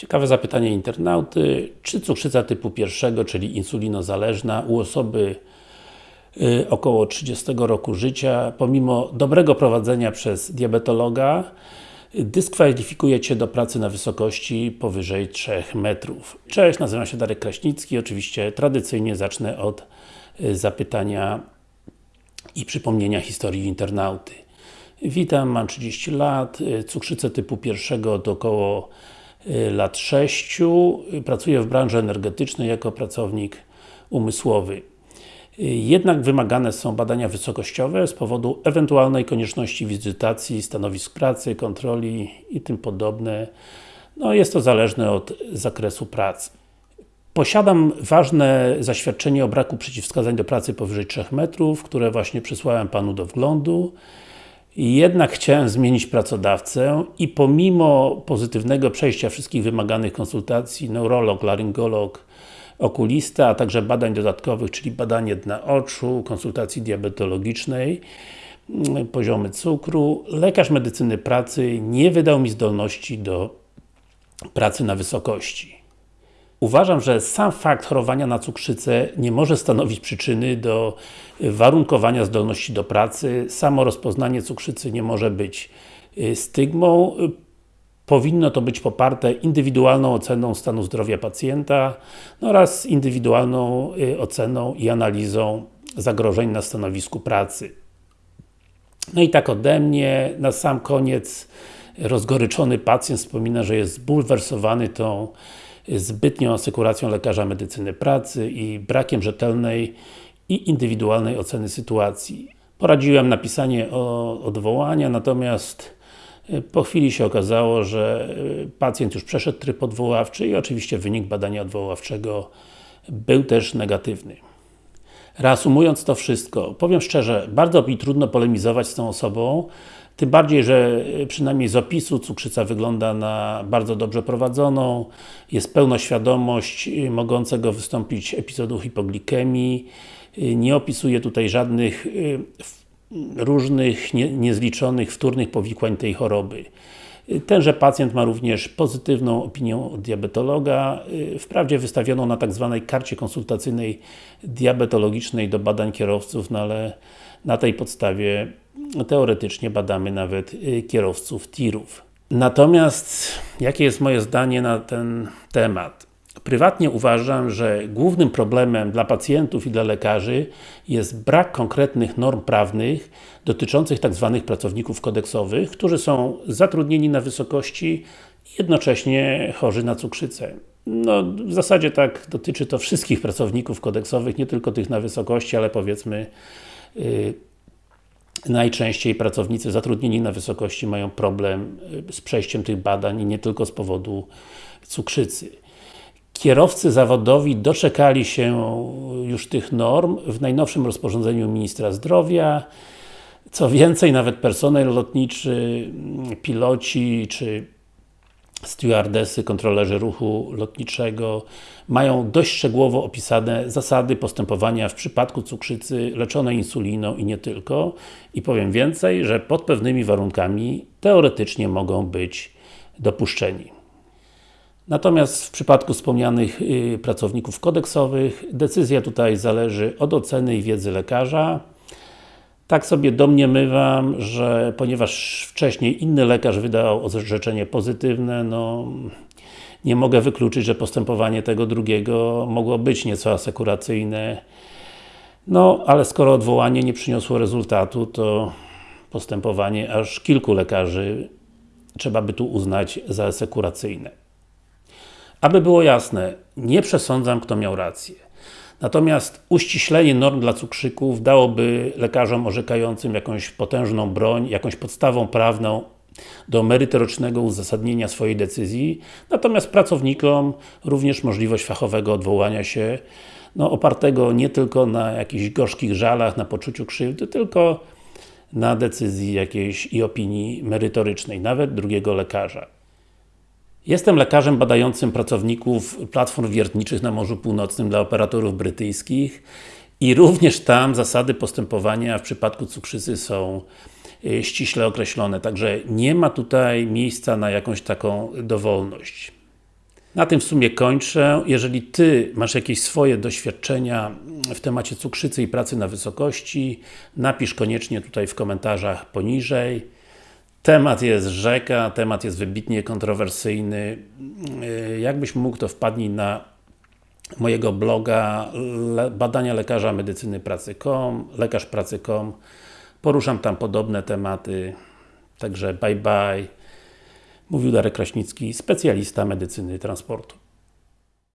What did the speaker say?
Ciekawe zapytanie internauty, czy cukrzyca typu pierwszego, czyli insulinozależna u osoby y, około 30 roku życia, pomimo dobrego prowadzenia przez diabetologa, dyskwalifikuje Cię do pracy na wysokości powyżej 3 metrów. Cześć, nazywam się Darek Kraśnicki, oczywiście tradycyjnie zacznę od y, zapytania i przypomnienia historii internauty. Witam, mam 30 lat, y, cukrzycę typu pierwszego od około lat 6. Pracuję w branży energetycznej jako pracownik umysłowy. Y, jednak wymagane są badania wysokościowe z powodu ewentualnej konieczności wizytacji stanowisk pracy, kontroli i tym podobne. No jest to zależne od zakresu pracy. Posiadam ważne zaświadczenie o braku przeciwwskazań do pracy powyżej 3 metrów, które właśnie przysłałem Panu do wglądu. Jednak chciałem zmienić pracodawcę i pomimo pozytywnego przejścia wszystkich wymaganych konsultacji, neurolog, laryngolog, okulista, a także badań dodatkowych, czyli badanie dna oczu, konsultacji diabetologicznej, mm, poziomy cukru, lekarz medycyny pracy nie wydał mi zdolności do pracy na wysokości. Uważam, że sam fakt chorowania na cukrzycę nie może stanowić przyczyny do warunkowania zdolności do pracy. Samo rozpoznanie cukrzycy nie może być y, stygmą. Powinno to być poparte indywidualną oceną stanu zdrowia pacjenta no oraz indywidualną y, oceną i analizą zagrożeń na stanowisku pracy. No i tak ode mnie, na sam koniec rozgoryczony pacjent wspomina, że jest zbulwersowany tą zbytnią asekuracją lekarza medycyny pracy i brakiem rzetelnej i indywidualnej oceny sytuacji. Poradziłem napisanie o odwołania, natomiast e, po chwili się okazało, że e, pacjent już przeszedł tryb odwoławczy i oczywiście wynik badania odwoławczego był też negatywny. Reasumując to wszystko, powiem szczerze, bardzo mi trudno polemizować z tą osobą, tym bardziej, że e, przynajmniej z opisu cukrzyca wygląda na bardzo dobrze prowadzoną, jest pełna świadomość e, mogącego wystąpić epizodu hipoglikemii, e, nie opisuje tutaj żadnych różnych, nie, niezliczonych wtórnych powikłań tej choroby. Tenże pacjent ma również pozytywną opinię od diabetologa, wprawdzie wystawioną na tak zwanej karcie konsultacyjnej diabetologicznej do badań kierowców, no ale na tej podstawie teoretycznie badamy nawet y, kierowców tirów. Natomiast, jakie jest moje zdanie na ten temat? Prywatnie uważam, że głównym problemem dla pacjentów i dla lekarzy jest brak konkretnych norm prawnych dotyczących tzw. Tak pracowników kodeksowych, którzy są zatrudnieni na wysokości i jednocześnie chorzy na cukrzycę. No, w zasadzie tak dotyczy to wszystkich pracowników kodeksowych, nie tylko tych na wysokości, ale powiedzmy yy, najczęściej pracownicy zatrudnieni na wysokości mają problem y, z przejściem tych badań i nie tylko z powodu cukrzycy. Kierowcy zawodowi doczekali się już tych norm w najnowszym rozporządzeniu Ministra Zdrowia. Co więcej, nawet personel lotniczy, piloci czy stewardesy, kontrolerzy ruchu lotniczego mają dość szczegółowo opisane zasady postępowania w przypadku cukrzycy leczonej insuliną i nie tylko. I powiem więcej, że pod pewnymi warunkami teoretycznie mogą być dopuszczeni. Natomiast w przypadku wspomnianych y, pracowników kodeksowych, decyzja tutaj zależy od oceny i wiedzy lekarza, tak sobie domniemywam, że ponieważ wcześniej inny lekarz wydał orzeczenie pozytywne, no nie mogę wykluczyć, że postępowanie tego drugiego mogło być nieco asekuracyjne. No, ale skoro odwołanie nie przyniosło rezultatu, to postępowanie aż kilku lekarzy trzeba by tu uznać za asekuracyjne. Aby było jasne, nie przesądzam, kto miał rację. Natomiast uściślenie norm dla cukrzyków dałoby lekarzom orzekającym jakąś potężną broń, jakąś podstawą prawną do merytorycznego uzasadnienia swojej decyzji, natomiast pracownikom również możliwość fachowego odwołania się, no, opartego nie tylko na jakichś gorzkich żalach, na poczuciu krzywdy, tylko na decyzji jakiejś i opinii merytorycznej, nawet drugiego lekarza. Jestem lekarzem badającym pracowników platform wiertniczych na Morzu Północnym dla operatorów brytyjskich i również tam zasady postępowania w przypadku cukrzycy są y, ściśle określone, także nie ma tutaj miejsca na jakąś taką dowolność. Na tym w sumie kończę. Jeżeli Ty masz jakieś swoje doświadczenia w temacie cukrzycy i pracy na wysokości, napisz koniecznie tutaj w komentarzach poniżej. Temat jest rzeka, temat jest wybitnie kontrowersyjny. Jakbyś mógł, to wpadnij na mojego bloga badania lekarza medycyny pracy.com, lekarzpracy.com Poruszam tam podobne tematy. Także bye bye. Mówił Darek Kraśnicki, specjalista medycyny transportu.